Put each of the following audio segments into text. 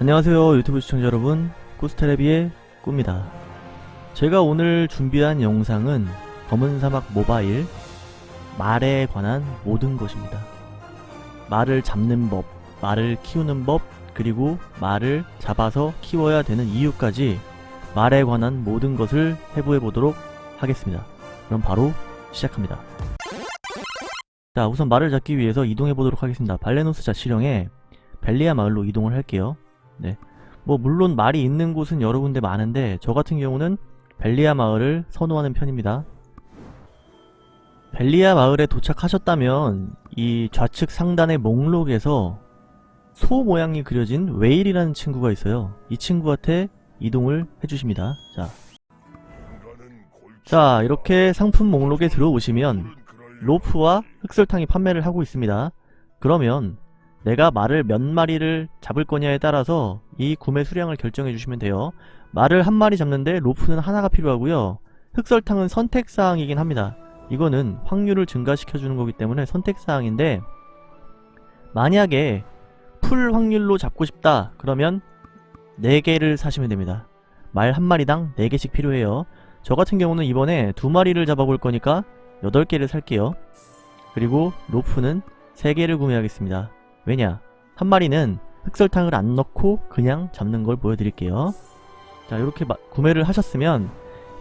안녕하세요 유튜브 시청자 여러분. 꾸스테레비의 꾸입니다. 제가 오늘 준비한 영상은 검은 사막 모바일 말에 관한 모든 것입니다. 말을 잡는 법, 말을 키우는 법, 그리고 말을 잡아서 키워야 되는 이유까지 말에 관한 모든 것을 해부해 보도록 하겠습니다. 그럼 바로 시작합니다. 자 우선 말을 잡기 위해서 이동해 보도록 하겠습니다. 발레노스 자치령에 벨리아 마을로 이동을 할게요 네. 뭐 물론 말이 있는 곳은 여러 군데 많은데 저 같은 경우는 벨리아 마을을 선호하는 편입니다. 벨리아 마을에 도착하셨다면 이 좌측 상단의 목록에서 소 모양이 그려진 웨일이라는 친구가 있어요. 이 친구한테 이동을 해주십니다. 자, 자 이렇게 상품 목록에 들어오시면 로프와 흑설탕이 판매를 하고 있습니다. 그러면 내가 말을 몇 마리를 잡을 거냐에 따라서 이 구매 수량을 결정해 주시면 돼요. 말을 한 마리 잡는데 로프는 하나가 필요하고요. 흑설탕은 선택사항이긴 합니다. 이거는 확률을 증가시켜 주는 거기 때문에 선택사항인데 만약에 풀 확률로 잡고 싶다 그러면 4개를 사시면 됩니다. 말 한 마리당 4개씩 필요해요. 저 같은 경우는 이번에 두 마리를 잡아볼 거니까 8개를 살게요. 그리고 로프는 3개를 구매하겠습니다. 왜냐? 한 마리는 흑설탕을 안 넣고 그냥 잡는 걸 보여드릴게요. 자 이렇게 마, 구매를 하셨으면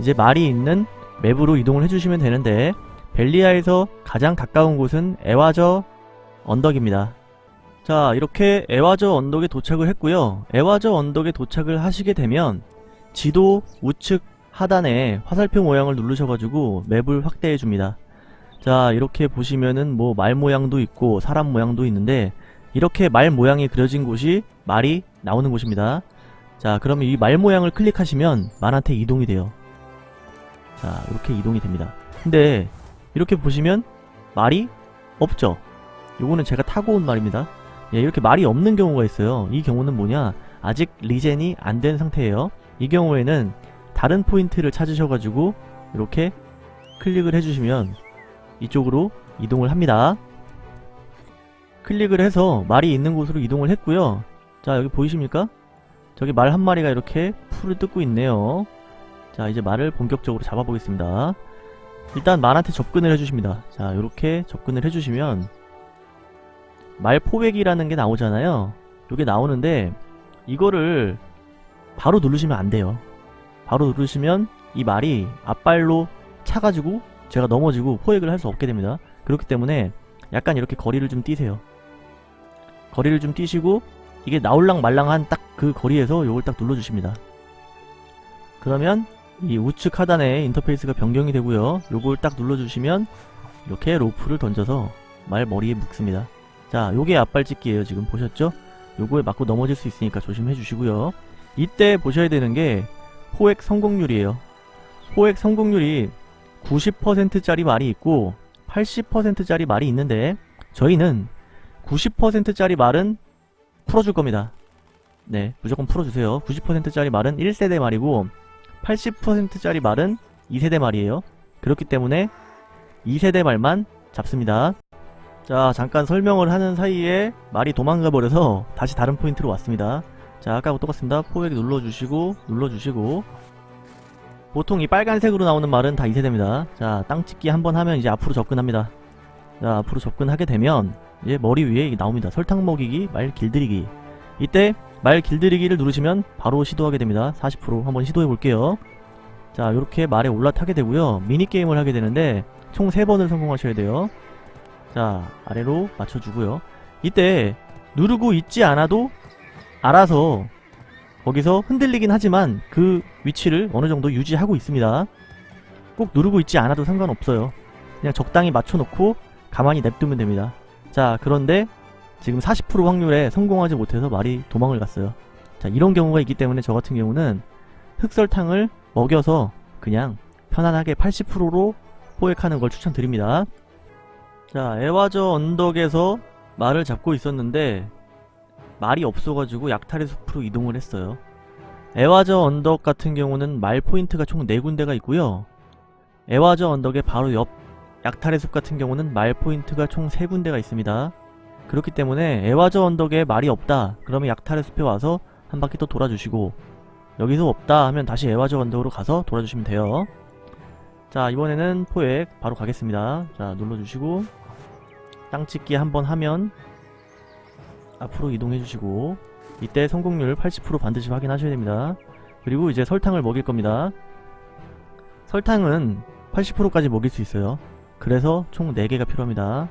이제 말이 있는 맵으로 이동을 해주시면 되는데 벨리아에서 가장 가까운 곳은 에와저 언덕입니다. 자 이렇게 에와저 언덕에 도착을 했고요. 에와저 언덕에 도착을 하시게 되면 지도 우측 하단에 화살표 모양을 누르셔가지고 맵을 확대해줍니다. 자 이렇게 보시면은 뭐 말 모양도 있고 사람 모양도 있는데 이렇게 말 모양이 그려진 곳이 말이 나오는 곳입니다. 자 그러면 이 말 모양을 클릭하시면 말한테 이동이 돼요. 자 이렇게 이동이 됩니다. 근데 이렇게 보시면 말이 없죠. 요거는 제가 타고 온 말입니다. 예, 이렇게 말이 없는 경우가 있어요. 이 경우는 뭐냐 아직 regen이 안 된 상태예요. 이 경우에는 다른 포인트를 찾으셔가지고 이렇게 클릭을 해주시면 이쪽으로 이동을 합니다. 클릭을 해서 말이 있는 곳으로 이동을 했고요. 자 여기 보이십니까? 저기 말 한 마리가 이렇게 풀을 뜯고 있네요. 자 이제 말을 본격적으로 잡아보겠습니다. 일단 말한테 접근을 해주십니다. 자 이렇게 접근을 해주시면 말 포획이라는 게 나오잖아요. 이게 나오는데 이거를 바로 누르시면 안 돼요. 바로 누르시면 이 말이 앞발로 차가지고 제가 넘어지고 포획을 할 수 없게 됩니다. 그렇기 때문에 약간 이렇게 거리를 좀 띄세요 거리를 좀 뛰시고 이게 나올랑 말랑한 딱 그 거리에서 요걸 딱 눌러주십니다. 그러면 이 우측 하단에 인터페이스가 변경이 되고요. 요걸 딱 눌러주시면 이렇게 로프를 던져서 말 머리에 묶습니다. 자 요게 앞발찍기예요 지금 보셨죠? 요거에 맞고 넘어질 수 있으니까 조심해 주시고요. 이때 보셔야 되는 게 포획 성공률이에요. 포획 성공률이 90%짜리 말이 있고 80%짜리 말이 있는데 저희는 90%짜리 말은 풀어줄 겁니다. 네, 무조건 풀어주세요. 90%짜리 말은 1세대 말이고 80%짜리 말은 2세대 말이에요. 그렇기 때문에 2세대 말만 잡습니다. 자, 잠깐 설명을 하는 사이에 말이 도망가 버려서 다시 다른 포인트로 왔습니다. 자, 아까하고 똑같습니다. 포획 눌러주시고 눌러주시고 보통 이 빨간색으로 나오는 말은 다 2세대입니다. 자, 땅 찍기 한 번 하면 이제 앞으로 접근합니다. 자, 앞으로 접근하게 되면 이제 머리 위에 나옵니다. 설탕 먹이기, 말 길들이기. 이때 말 길들이기를 누르시면 바로 시도하게 됩니다. 40% 한번 시도해 볼게요. 자 이렇게 말에 올라타게 되고요. 미니게임을 하게 되는데 총 3번을 성공하셔야 돼요. 자 아래로 맞춰주고요. 이때 누르고 있지 않아도 알아서 거기서 흔들리긴 하지만 그 위치를 어느 정도 유지하고 있습니다. 꼭 누르고 있지 않아도 상관없어요. 그냥 적당히 맞춰놓고 가만히 냅두면 됩니다. 자 그런데 지금 40% 확률에 성공하지 못해서 말이 도망을 갔어요. 자 이런 경우가 있기 때문에 저 같은 경우는 흑설탕을 먹여서 그냥 편안하게 80%로 포획하는 걸 추천드립니다. 자 애와저 언덕에서 말을 잡고 있었는데 말이 없어가지고 약탈의 숲으로 이동을 했어요. 애와저 언덕 같은 경우는 말 포인트가 총 4군데가 있고요. 애와저 언덕의 바로 옆 약탈의 숲 같은 경우는 말 포인트가 총 3군데가 있습니다. 그렇기 때문에 애와저 언덕에 말이 없다. 그러면 약탈의 숲에 와서 한 바퀴 또 돌아주시고 여기서 없다 하면 다시 애화적 언덕으로 가서 돌아주시면 돼요. 자 이번에는 포획 바로 가겠습니다. 자 눌러주시고 땅찍기 한번 하면 앞으로 이동해 주시고 이때 성공률 80% 반드시 확인하셔야 됩니다. 그리고 이제 설탕을 먹일 겁니다. 설탕은 80%까지 먹일 수 있어요 그래서 총 4개가 필요합니다.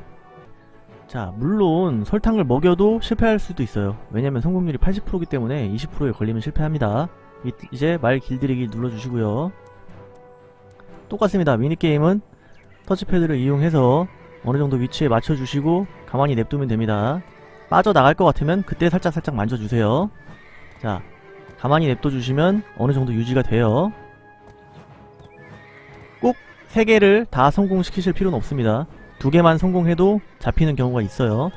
자 물론 설탕을 먹여도 실패할 수도 있어요. 왜냐면 성공률이 80%이기 때문에 20%에 걸리면 실패합니다. 이, 이제 말 길들이기 눌러주시고요. 똑같습니다. 미니게임은 터치패드를 이용해서 어느정도 위치에 맞춰주시고 가만히 냅두면 됩니다. 빠져나갈 것 같으면 그때 살짝살짝 만져주세요. 자 가만히 냅둬주시면 어느정도 유지가 돼요. 꼭 3개를 다 성공시키실 필요는 없습니다. 두 개만 성공해도 잡히는 경우가 있어요.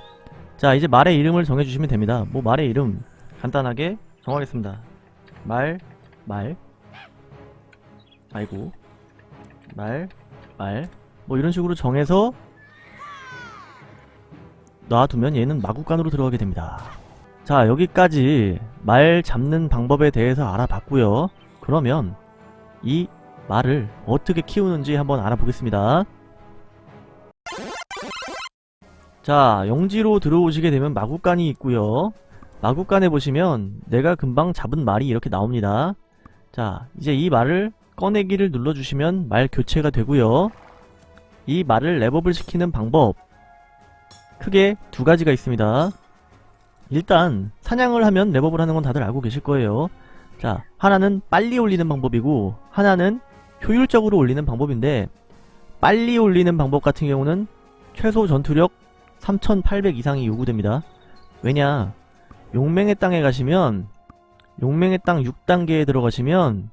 자 이제 말의 이름을 정해주시면 됩니다. 뭐 말의 이름 간단하게 정하겠습니다. 말, 말 아이고 말, 말 뭐 이런 식으로 정해서 놔두면 얘는 마구간으로 들어가게 됩니다. 자 여기까지 말 잡는 방법에 대해서 알아봤고요. 그러면 이 말을 어떻게 키우는지 한번 알아보겠습니다. 자 영지로 들어오시게 되면 마구간이 있고요. 마구간에 보시면 내가 금방 잡은 말이 이렇게 나옵니다. 자 이제 이 말을 꺼내기를 눌러주시면 말 교체가 되고요. 이 말을 랩업을 시키는 방법 크게 두 가지가 있습니다. 일단 사냥을 하면 랩업을 하는 건 다들 알고 계실 거예요. 자 하나는 빨리 올리는 방법이고 하나는 효율적으로 올리는 방법인데 빨리 올리는 방법 같은 경우는 최소 전투력 3800 이상이 요구됩니다. 왜냐? 용맹의 땅에 가시면 용맹의 땅 6단계에 들어가시면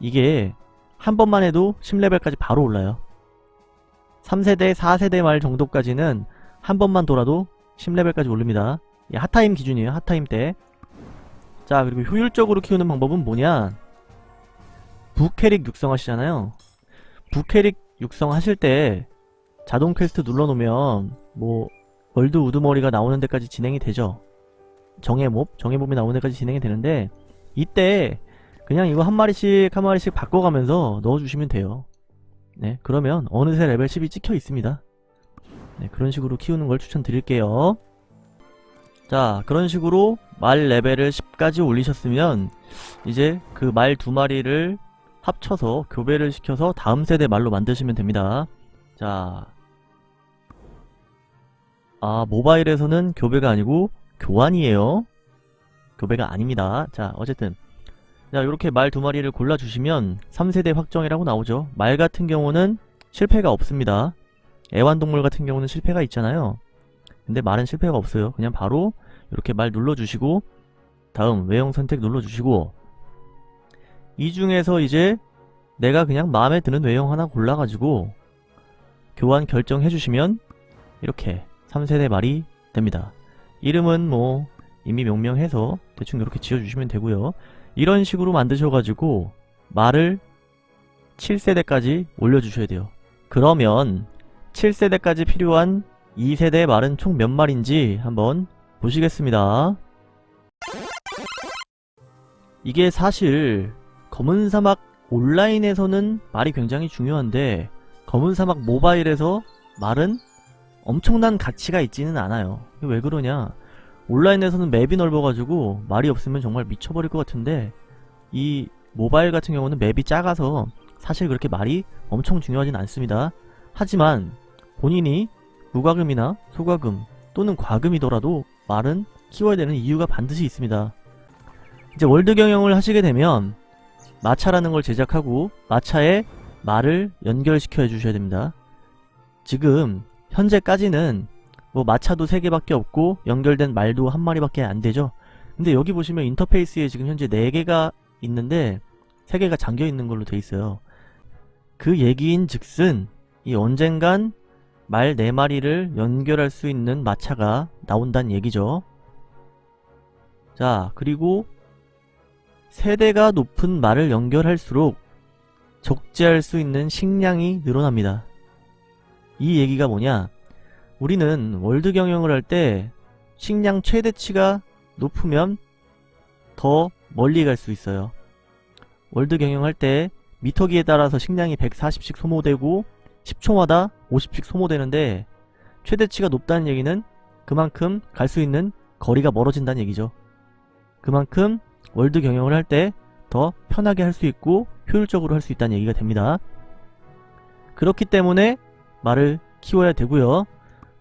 이게 한 번만 해도 10레벨까지 바로 올라요. 3세대 4세대 말 정도까지는 한 번만 돌아도 10레벨까지 오릅니다. 이 hot time 기준이에요 hot time 때 자 그리고 효율적으로 키우는 방법은 뭐냐 부캐릭 육성하시잖아요. 부캐릭 육성하실 때 자동 퀘스트 눌러놓으면 뭐 world 우두머리가 나오는 데까지 진행이 되죠. 정해몹? 정해몹이 나오는 데까지 진행이 되는데 이때 그냥 이거 한 마리씩 한 마리씩 바꿔가면서 넣어주시면 돼요. 네 그러면 어느새 레벨 10이 찍혀 있습니다. 네 그런 식으로 키우는 걸 추천드릴게요. 자 그런 식으로 말 레벨을 10까지 올리셨으면 이제 그 말 두 마리를 합쳐서 교배를 시켜서 다음 세대 말로 만드시면 됩니다 자 아, 모바일에서는 교배가 아니고 교환이에요. 교배가 아닙니다. 자, 어쨌든 자, 이렇게 말 두 마리를 골라주시면 3세대 확정이라고 나오죠. 말 같은 경우는 실패가 없습니다. 애완동물 같은 경우는 실패가 있잖아요. 근데 말은 실패가 없어요. 그냥 바로 이렇게 말 눌러주시고 다음 외형 선택 눌러주시고 이 중에서 이제 내가 그냥 마음에 드는 외형 하나 골라가지고 교환 결정해주시면 이렇게 3세대 말이 됩니다. 이름은 뭐 이미 명명해서 대충 이렇게 지어주시면 되고요. 이런 식으로 만드셔가지고 말을 7세대까지 올려주셔야 돼요. 그러면 7세대까지 필요한 2세대 말은 총몇 마리인지 한번 보시겠습니다. 이게 사실 검은 사막 온라인에서는 말이 굉장히 중요한데 검은 사막 모바일에서 말은 엄청난 가치가 있지는 않아요. 왜 그러냐? 온라인에서는 맵이 넓어가지고 말이 없으면 정말 미쳐버릴 것 같은데 이 모바일 같은 경우는 맵이 작아서 사실 그렇게 말이 엄청 중요하진 않습니다. 하지만 본인이 무과금이나 소과금 또는 과금이더라도 말은 키워야 되는 이유가 반드시 있습니다. 이제 월드 경영을 하시게 되면 마차라는 걸 제작하고 마차에 말을 연결시켜 주셔야 됩니다 지금 현재까지는 뭐 마차도 3개밖에 없고 연결된 말도 한 마리밖에 안 되죠. 근데 여기 보시면 인터페이스에 지금 현재 4개가 있는데 3개가 잠겨 있는 걸로 돼 있어요. 그 얘기인 즉슨 이 언젠간 말 4마리를 연결할 수 있는 마차가 나온다는 얘기죠. 자 그리고 세대가 높은 말을 연결할수록 적재할 수 있는 식량이 늘어납니다. 이 얘기가 뭐냐 우리는 world 경영을 할 때 식량 최대치가 높으면 더 멀리 갈 수 있어요. world 경영할 때 미터기에 따라서 식량이 140씩 소모되고 10초마다 50씩 소모되는데 최대치가 높다는 얘기는 그만큼 갈 수 있는 거리가 멀어진다는 얘기죠. 그만큼 월드 경영을 할 때 더 편하게 할 수 있고 효율적으로 할 수 있다는 얘기가 됩니다. 그렇기 때문에 말을 키워야 되고요.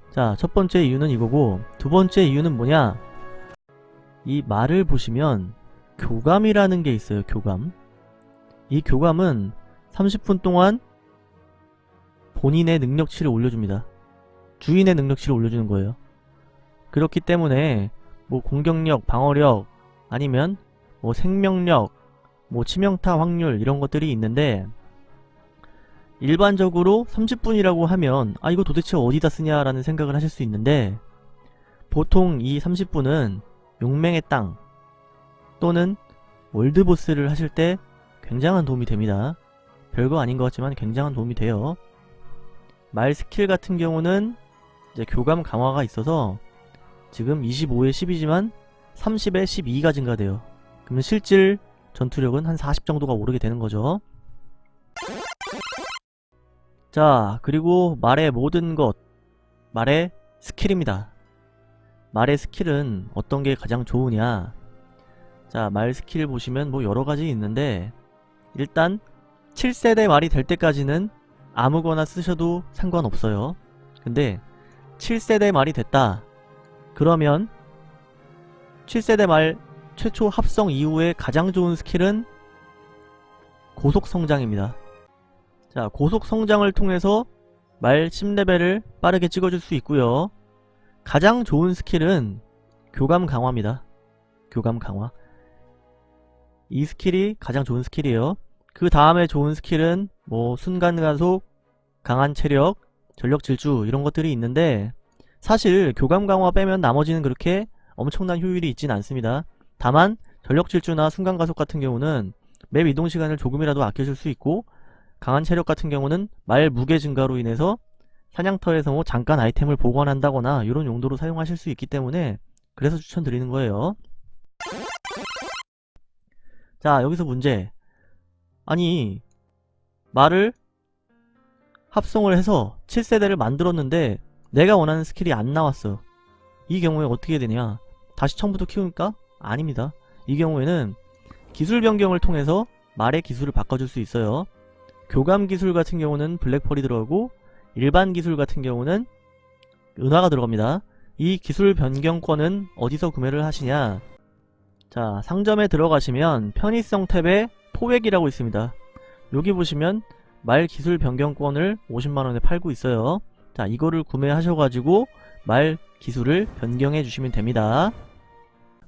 자, 첫 번째 이유는 이거고 두 번째 이유는 뭐냐? 이 말을 보시면 교감이라는 게 있어요. 교감. 이 교감은 30분 동안 본인의 능력치를 올려줍니다. 주인의 능력치를 올려주는 거예요. 그렇기 때문에 뭐 공격력, 방어력 아니면 뭐 생명력, 뭐 치명타 확률 이런 것들이 있는데 일반적으로 30분이라고 하면 아 이거 도대체 어디다 쓰냐라는 생각을 하실 수 있는데 보통 이 30분은 용맹의 땅 또는 world boss를 하실 때 굉장한 도움이 됩니다. 별거 아닌 것 같지만 굉장한 도움이 돼요. 말 스킬 같은 경우는 이제 교감 강화가 있어서 지금 25에 10이지만 30에 12가 증가돼요. 그러면 실질 전투력은 한 40 정도가 오르게 되는 거죠. 자, 그리고 말의 모든 것, 말의 스킬입니다. 말의 스킬은 어떤 게 가장 좋으냐? 자, 말 스킬 보시면 뭐 여러 가지 있는데 일단 7세대 말이 될 때까지는 아무거나 쓰셔도 상관없어요. 근데 7세대 말이 됐다. 그러면 7세대 말 최초 합성 이후에 가장 좋은 스킬은 고속성장입니다. 자, 고속성장을 통해서 말 10레벨을 빠르게 찍어줄 수 있고요. 가장 좋은 스킬은 교감 강화입니다. 교감 강화. 이 스킬이 가장 좋은 스킬이에요. 그 다음에 좋은 스킬은 뭐 순간가속, 강한 체력, 전력 질주 이런 것들이 있는데 사실 교감 강화 빼면 나머지는 그렇게 엄청난 효율이 있진 않습니다. 다만 전력 질주나 순간 가속 같은 경우는 맵 이동 시간을 조금이라도 아껴줄 수 있고 강한 체력 같은 경우는 말 무게 증가로 인해서 사냥터에서 뭐 잠깐 아이템을 보관한다거나 이런 용도로 사용하실 수 있기 때문에 그래서 추천드리는 거예요. 자 여기서 문제. 아니 말을 합성을 해서 7세대를 만들었는데 내가 원하는 스킬이 안 나왔어. 이 경우에 어떻게 되냐? 다시 처음부터 키우냐? 아닙니다. 이 경우에는 기술 변경을 통해서 말의 기술을 바꿔줄 수 있어요. 교감 기술 같은 경우는 블랙펄이 들어가고 일반 기술 같은 경우는 은화가 들어갑니다. 이 기술 변경권은 어디서 구매를 하시냐? 자 상점에 들어가시면 편의성 탭에 포획이라고 있습니다. 여기 보시면 말 기술 변경권을 50만원에 팔고 있어요. 자 이거를 구매하셔가지고 말 기술을 변경해 주시면 됩니다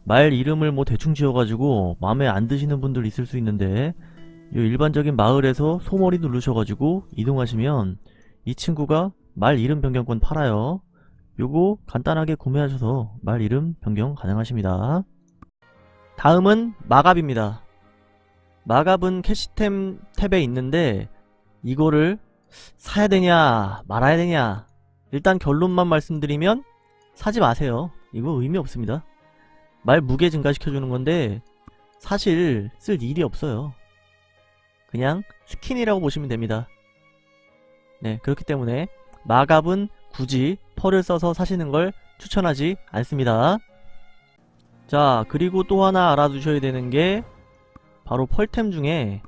말 이름을 뭐 대충 지어가지고 마음에 안 드시는 분들 있을 수 있는데 이 일반적인 마을에서 소머리 누르셔가지고 이동하시면 이 친구가 말 이름 변경권 팔아요. 요거 간단하게 구매하셔서 말 이름 변경 가능하십니다. 다음은 마갑입니다. 마갑은 캐시템 탭에 있는데 이거를 사야 되냐 말아야 되냐 일단 결론만 말씀드리면 사지 마세요. 이거 의미 없습니다 말 무게 증가시켜주는 건데 사실 쓸 일이 없어요 그냥 스킨이라고 보시면 됩니다 네 그렇기 때문에 마갑은 굳이 펄을 써서 사시는 걸 추천하지 않습니다 자 그리고 또 하나 알아두셔야 되는 게 바로 펄템 중에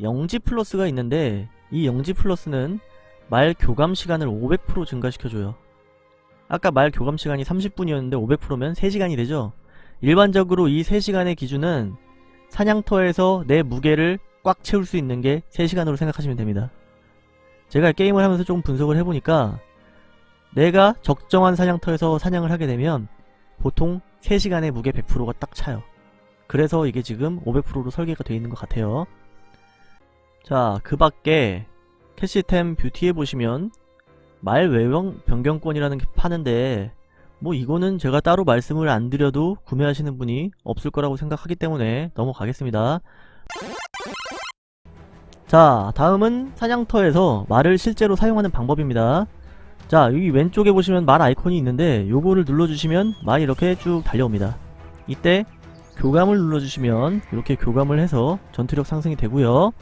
영지 플러스가 있는데 이 영지 플러스는 말 교감 시간을 500% 증가시켜줘요. 아까 말 교감 시간이 30분이었는데 500%면 3시간이 되죠? 일반적으로 이 3시간의 기준은 사냥터에서 내 무게를 꽉 채울 수 있는 게 3시간으로 생각하시면 됩니다. 제가 게임을 하면서 조금 분석을 해보니까 내가 적정한 사냥터에서 사냥을 하게 되면 보통 3시간의 무게 100%가 딱 차요. 그래서 이게 지금 500%로 설계가 되어 있는 것 같아요. 자, 그 밖에 캐시템 뷰티에 보시면 말 외형 변경권이라는 게 파는데 뭐 이거는 제가 따로 말씀을 안 드려도 구매하시는 분이 없을 거라고 생각하기 때문에 넘어가겠습니다. 자, 다음은 사냥터에서 말을 실제로 사용하는 방법입니다. 자, 여기 왼쪽에 보시면 말 아이콘이 있는데 요거를 눌러주시면 말이 이렇게 쭉 달려옵니다. 이때 교감을 눌러주시면 이렇게 교감을 해서 전투력 상승이 되고요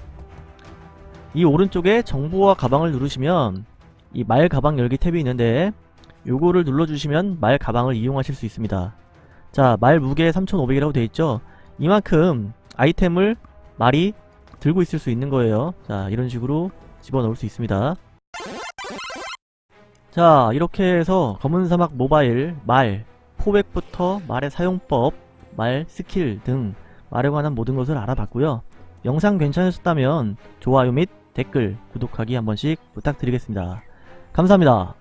이 오른쪽에 정보와 가방을 누르시면 이 말 가방 열기 탭이 있는데 요거를 눌러주시면 말 가방을 이용하실 수 있습니다. 자 말 무게 3500이라고 되어있죠? 이만큼 아이템을 말이 들고 있을 수 있는 거예요. 자 이런 식으로 집어넣을 수 있습니다. 자 이렇게 해서 검은 사막 모바일 말 포획부터 말의 사용법 말 스킬 등 말에 관한 모든 것을 알아봤고요. 영상 괜찮으셨다면 좋아요 및 댓글 구독하기 한 번씩 부탁드리겠습니다. 감사합니다